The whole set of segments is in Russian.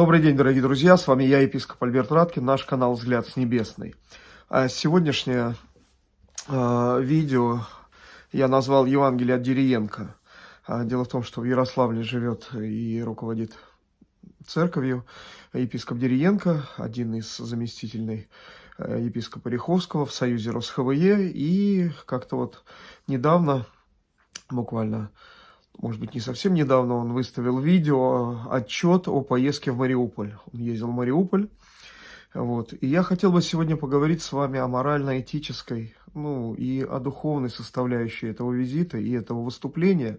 Добрый день, дорогие друзья, с вами я, епископ Альберт Раткин, наш канал «Взгляд с небесной». А сегодняшнее э, видео я назвал «Евангелие от Дериенко». А, дело в том, что в Ярославле живет и руководит церковью епископ Дериенко, один из заместительной э, епископа Риховского в союзе РосХВЕ, и как-то вот недавно, буквально может быть, не совсем недавно он выставил видео, отчет о поездке в Мариуполь. Он ездил в Мариуполь. Вот. И я хотел бы сегодня поговорить с вами о морально-этической, ну, и о духовной составляющей этого визита и этого выступления,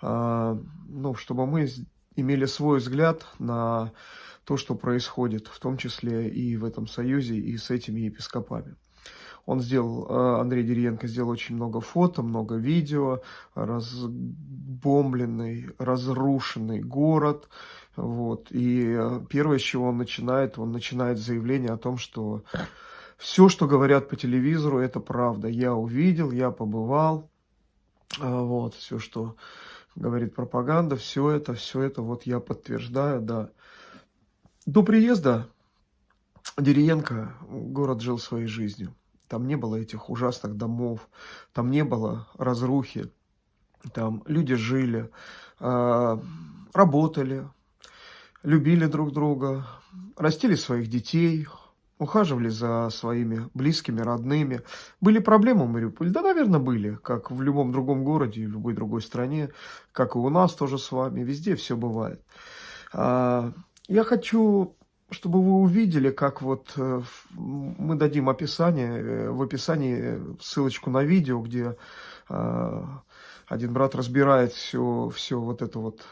а, ну, чтобы мы имели свой взгляд на то, что происходит, в том числе и в этом союзе, и с этими епископами. Он сделал, э, Андрей Деревенко сделал очень много фото, много видео, разбомбленный, разрушенный город. Вот. И э, первое, с чего он начинает, он начинает заявление о том, что все, что говорят по телевизору, это правда. Я увидел, я побывал. Э, вот, все, что говорит пропаганда, все это, все это, вот я подтверждаю, да. До приезда Деревенко город жил своей жизнью. Там не было этих ужасных домов, там не было разрухи, там люди жили, а, работали, любили друг друга, растили своих детей, ухаживали за своими близкими, родными. Были проблемы в Мариуполе? Да, наверное, были, как в любом другом городе, в любой другой стране, как и у нас тоже с вами, везде все бывает. А, я хочу чтобы вы увидели, как вот э, мы дадим описание, э, в описании ссылочку на видео, где э, один брат разбирает все, все вот это вот.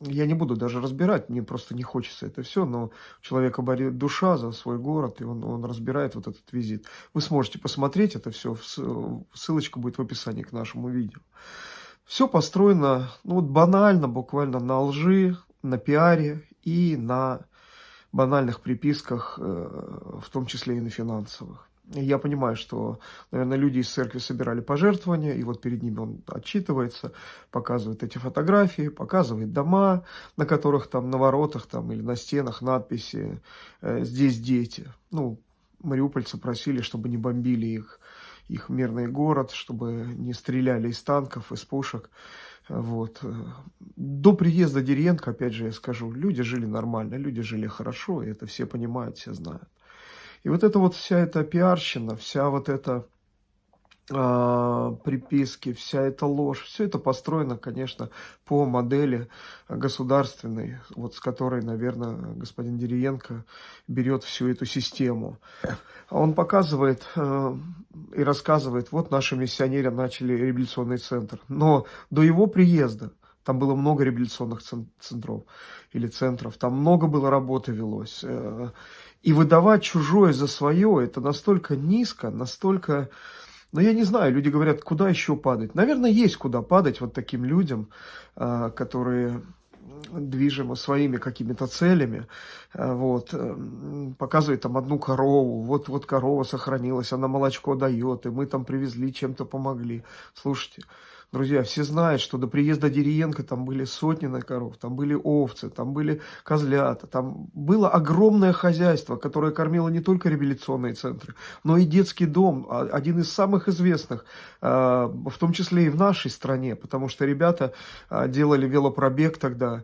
Я не буду даже разбирать, мне просто не хочется это все, но у человека болит душа за свой город, и он, он разбирает вот этот визит. Вы сможете посмотреть это все, ссылочка будет в описании к нашему видео. Все построено ну, вот банально, буквально на лжи, на пиаре и на банальных приписках, э, в том числе и на финансовых. Я понимаю, что, наверное, люди из церкви собирали пожертвования, и вот перед ними он отчитывается, показывает эти фотографии, показывает дома, на которых там на воротах там, или на стенах надписи э, «Здесь дети». Ну, мариупольцы просили, чтобы не бомбили их, их мирный город, чтобы не стреляли из танков, из пушек. Вот. До приезда Деренко, опять же, я скажу, люди жили нормально, люди жили хорошо, и это все понимают, все знают. И вот эта вот вся эта пиарщина, вся вот эта приписки, вся эта ложь, все это построено, конечно, по модели государственной, вот с которой, наверное, господин Дериенко берет всю эту систему. Он показывает э, и рассказывает, вот наши миссионеры начали революционный центр, но до его приезда там было много революционных центров или центров, там много было работы велось. Э, и выдавать чужое за свое, это настолько низко, настолько но я не знаю, люди говорят, куда еще падать. Наверное, есть куда падать вот таким людям, а, которые движимы своими какими-то целями, а, вот, показывает там одну корову, вот, вот корова сохранилась, она молочко дает, и мы там привезли, чем-то помогли. Слушайте, Друзья, все знают, что до приезда Дериенко там были сотни на коров, там были овцы, там были козлята, там было огромное хозяйство, которое кормило не только революционные центры, но и детский дом, а, один из самых известных, а, в том числе и в нашей стране, потому что ребята а, делали велопробег тогда,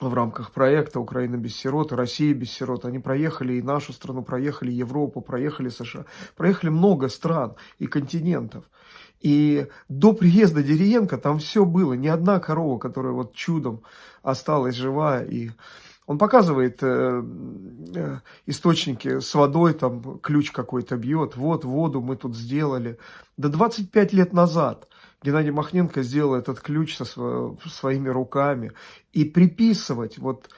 в рамках проекта «Украина без сирот», «Россия без сирот». Они проехали и нашу страну, проехали Европу, проехали США, проехали много стран и континентов. И до приезда Дериенко там все было, ни одна корова, которая вот чудом осталась жива. И он показывает э, э, источники с водой, там ключ какой-то бьет, вот воду мы тут сделали. До 25 лет назад Геннадий Махненко сделал этот ключ со своими руками. И приписывать вот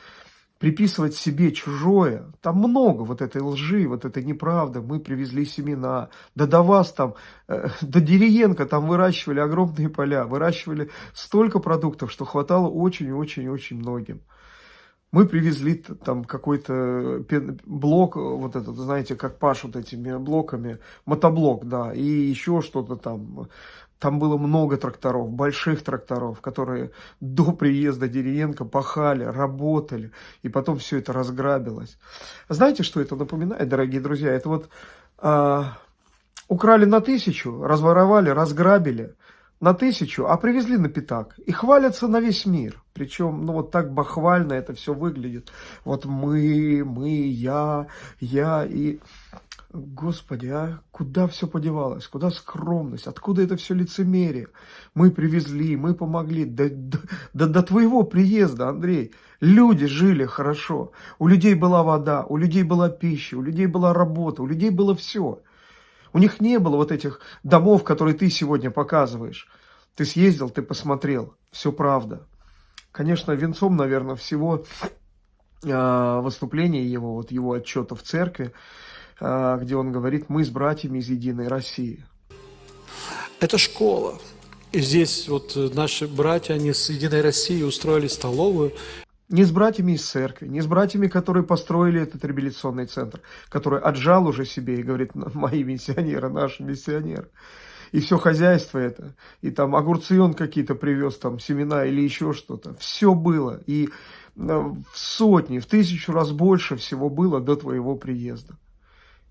приписывать себе чужое. Там много вот этой лжи, вот этой неправды. Мы привезли семена. Да до вас там, э, до Дериенко там выращивали огромные поля, выращивали столько продуктов, что хватало очень-очень-очень многим. Мы привезли там какой-то блок, вот этот, знаете, как пашут этими блоками, мотоблок, да, и еще что-то там. Там было много тракторов, больших тракторов, которые до приезда Деревенко пахали, работали, и потом все это разграбилось. Знаете, что это напоминает, дорогие друзья? Это вот а, украли на тысячу, разворовали, разграбили на тысячу, а привезли на пятак. И хвалятся на весь мир. Причем, ну вот так бахвально это все выглядит. Вот мы, мы, я, я и... Господи, а куда все подевалось? Куда скромность? Откуда это все лицемерие? Мы привезли, мы помогли. До, до, до, твоего приезда, Андрей, люди жили хорошо. У людей была вода, у людей была пища, у людей была работа, у людей было все. У них не было вот этих домов, которые ты сегодня показываешь. Ты съездил, ты посмотрел. Все правда. Конечно, венцом, наверное, всего э, выступления его, вот его отчета в церкви, где он говорит, мы с братьями из Единой России. Это школа. И здесь вот наши братья, они с Единой России устроили столовую. Не с братьями из церкви, не с братьями, которые построили этот реабилитационный центр, который отжал уже себе и говорит, мои миссионеры, наши миссионеры. И все хозяйство это, и там огурцы он какие-то привез, там семена или еще что-то. Все было, и э, в сотни, в тысячу раз больше всего было до твоего приезда.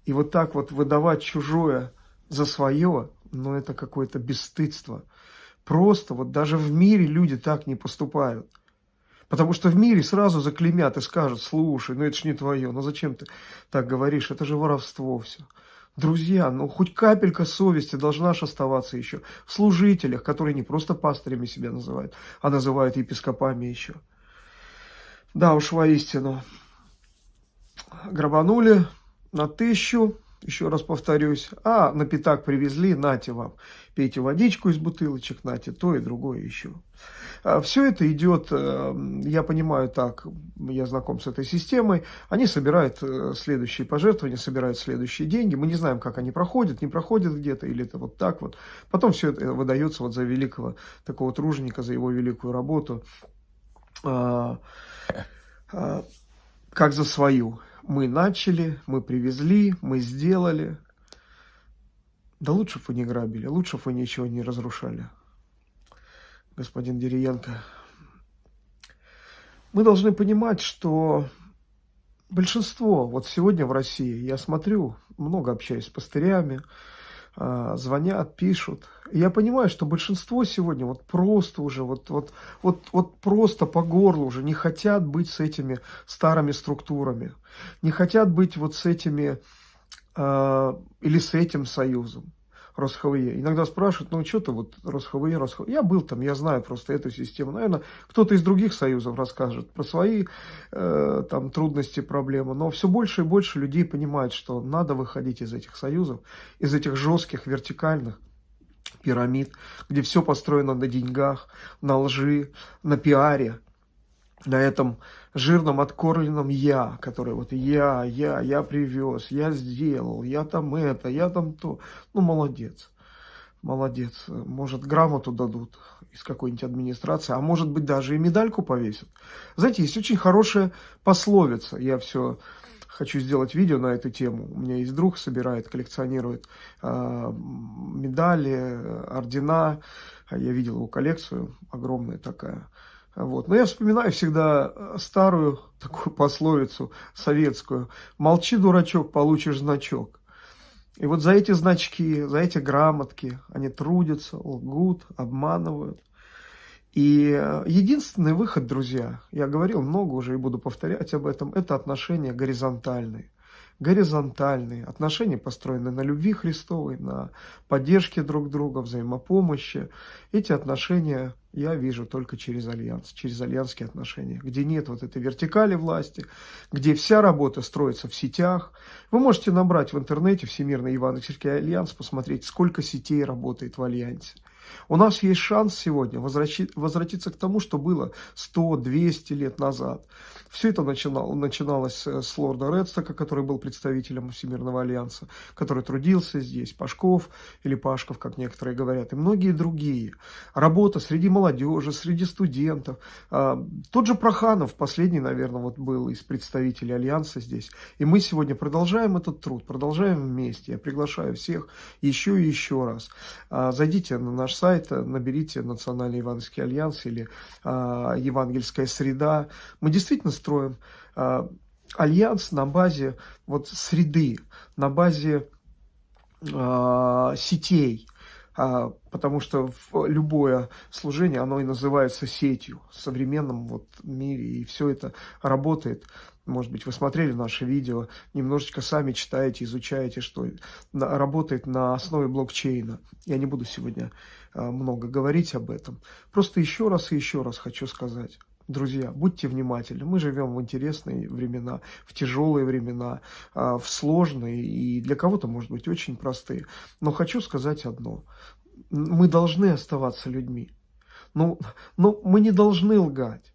И вот так вот выдавать чужое за свое, ну это какое-то бесстыдство. Просто вот даже в мире люди так не поступают. Потому что в мире сразу заклемят и скажут, слушай, ну это ж не твое, ну зачем ты так говоришь, это же воровство все. Друзья, ну хоть капелька совести должна же оставаться еще в служителях, которые не просто пастырями себя называют, а называют епископами еще. Да уж, воистину, грабанули на тысячу, еще раз повторюсь, а на пятак привезли, нате вам, пейте водичку из бутылочек, нате то и другое еще. А Все это идет, э, я понимаю так, я знаком с этой системой, они собирают э, следующие пожертвования, собирают следующие деньги, мы не знаем, как они проходят, не проходят где-то, или это вот так вот. Потом все это выдается вот за великого такого труженика, за его великую работу, а, а, как за свою мы начали, мы привезли, мы сделали. Да лучше бы вы не грабили, лучше бы вы ничего не разрушали, господин Дериенко. Мы должны понимать, что большинство, вот сегодня в России, я смотрю, много общаюсь с пастырями, а, звонят, пишут. Я понимаю, что большинство сегодня вот просто уже, вот, вот, вот, вот просто по горлу уже не хотят быть с этими старыми структурами, не хотят быть вот с этими э, или с этим союзом. РосХВЕ. Иногда спрашивают, ну что ты вот РосХВЕ, РосХВЕ. Я был там, я знаю просто эту систему. Наверное, кто-то из других союзов расскажет про свои э, там трудности, проблемы. Но все больше и больше людей понимают, что надо выходить из этих союзов, из этих жестких, вертикальных пирамид, где все построено на деньгах, на лжи, на пиаре, на этом жирном откормленном я, который вот я, я, я привез, я сделал, я там это, я там то. Ну, молодец. Молодец. Может, грамоту дадут из какой-нибудь администрации, а может быть, даже и медальку повесят. Знаете, есть очень хорошая пословица. Я все хочу сделать видео на эту тему. У меня есть друг, собирает, коллекционирует э, медали, ордена. Я видел его коллекцию, огромная такая. Вот. Но я вспоминаю всегда э, старую такую пословицу советскую. Молчи, дурачок, получишь значок. И вот за эти значки, за эти грамотки они трудятся, лгут, обманывают. И э, единственный выход, друзья, я говорил много уже и буду повторять об этом, это отношения горизонтальные горизонтальные, отношения построены на любви Христовой, на поддержке друг друга, взаимопомощи. Эти отношения я вижу только через альянс, через альянские отношения, где нет вот этой вертикали власти, где вся работа строится в сетях. Вы можете набрать в интернете Всемирный Евангельский Альянс, посмотреть, сколько сетей работает в Альянсе. У нас есть шанс сегодня возвратиться к тому, что было 100-200 лет назад. Все это начинало, начиналось с лорда Редстока, который был представителем Всемирного альянса, который трудился здесь, Пашков или Пашков, как некоторые говорят, и многие другие. Работа среди молодежи, среди студентов. А, тот же Проханов, последний, наверное, вот был из представителей альянса здесь. И мы сегодня продолжаем этот труд, продолжаем вместе. Я приглашаю всех еще и еще раз. А, зайдите на наш сайт, наберите Национальный Евангельский альянс или а, Евангельская среда. Мы действительно строим а, альянс на базе вот среды, на базе а, сетей, потому что любое служение, оно и называется сетью в современном вот мире, и все это работает. Может быть, вы смотрели наши видео, немножечко сами читаете, изучаете, что работает на основе блокчейна. Я не буду сегодня а, много говорить об этом. Просто еще раз и еще раз хочу сказать. Друзья, будьте внимательны. Мы живем в интересные времена, в тяжелые времена, а, в сложные и для кого-то, может быть, очень простые. Но хочу сказать одно. Мы должны оставаться людьми. Но, ну, но мы не должны лгать.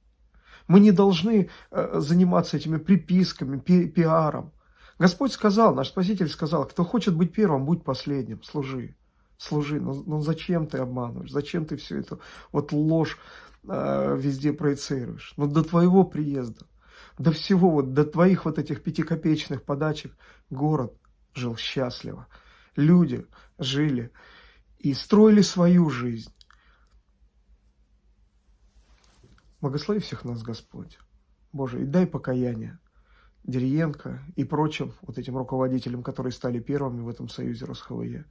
Мы не должны э, заниматься этими приписками, пи пиаром. Господь сказал, наш Спаситель сказал, кто хочет быть первым, будь последним, служи. Служи, но, но зачем ты обманываешь, зачем ты все это, вот ложь э, везде проецируешь. Но до твоего приезда, до всего, вот до твоих вот этих пятикопеечных подачек город жил счастливо. Люди жили и строили свою жизнь. Благослови всех нас, Господь. Боже, и дай покаяние Дериенко и прочим вот этим руководителям, которые стали первыми в этом союзе РосХВЕ.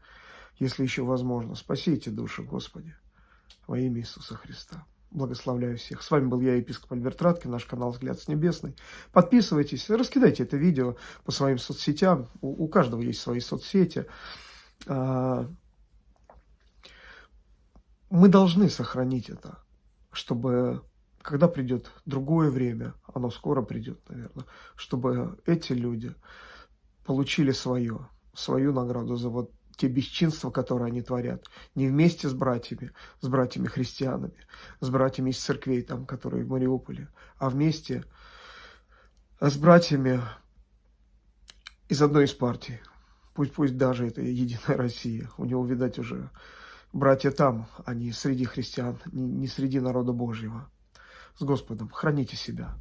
Если еще возможно, спаси эти души, Господи, во имя Иисуса Христа. Благословляю всех. С вами был я, епископ Альберт Радкин, наш канал «Взгляд с небесной». Подписывайтесь, раскидайте это видео по своим соцсетям. У, у каждого есть свои соцсети. А, мы должны сохранить это, чтобы, когда придет другое время, оно скоро придет, наверное, чтобы эти люди получили свое, свою награду за вот те бесчинства, которые они творят, не вместе с братьями, с братьями-христианами, с братьями из церквей, там, которые в Мариуполе, а вместе с братьями из одной из партий. Пусть, пусть даже это Единая Россия. У него, видать, уже братья там, а не среди христиан, не, среди народа Божьего. С Господом. Храните себя.